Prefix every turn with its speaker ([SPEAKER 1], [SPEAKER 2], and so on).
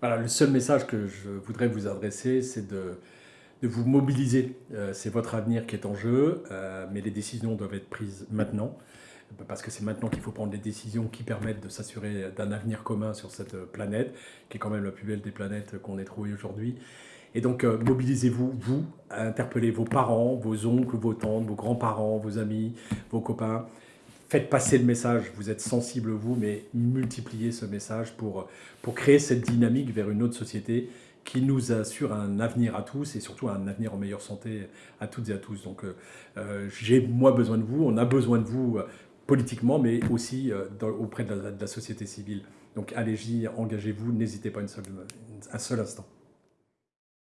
[SPEAKER 1] Voilà, le seul message que je voudrais vous adresser, c'est de, vous mobiliser. Euh, c'est votre avenir qui est en jeu, euh, mais les décisions doivent être prises maintenant, parce que c'est maintenant qu'il faut prendre les décisions qui permettent de s'assurer d'un avenir commun sur cette planète, qui est quand même la plus belle des planètes qu'on ait trouvées aujourd'hui. Et donc, euh, mobilisez-vous, vous, interpellez vos parents, vos oncles, vos tantes, vos grands-parents, vos amis, vos copains, faites passer le message, vous êtes sensible vous, mais multipliez ce message pour, pour créer cette dynamique vers une autre société qui nous assure un avenir à tous et surtout un avenir en meilleure santé à toutes et à tous. Donc euh, euh, j'ai moi besoin de vous, on a besoin de vous euh, politiquement, mais aussi auprès de la, société civile. Donc allez-y, engagez-vous, n'hésitez pas un seul instant.